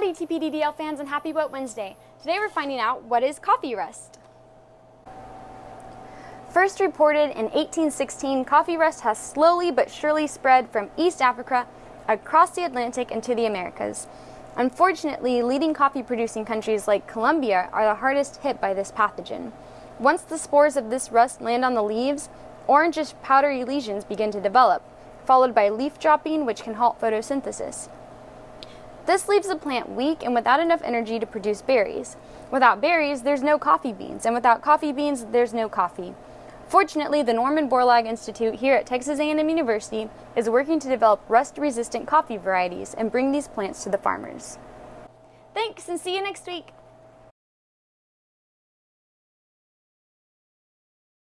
Howdy TPDDL fans and happy Boat Wednesday. Today we're finding out what is coffee rust. First reported in 1816, coffee rust has slowly but surely spread from East Africa across the Atlantic into the Americas. Unfortunately, leading coffee producing countries like Colombia are the hardest hit by this pathogen. Once the spores of this rust land on the leaves, orangish powdery lesions begin to develop, followed by leaf dropping, which can halt photosynthesis. This leaves the plant weak and without enough energy to produce berries. Without berries, there's no coffee beans, and without coffee beans, there's no coffee. Fortunately, the Norman Borlaug Institute here at Texas A&M University is working to develop rust-resistant coffee varieties and bring these plants to the farmers. Thanks and see you next week!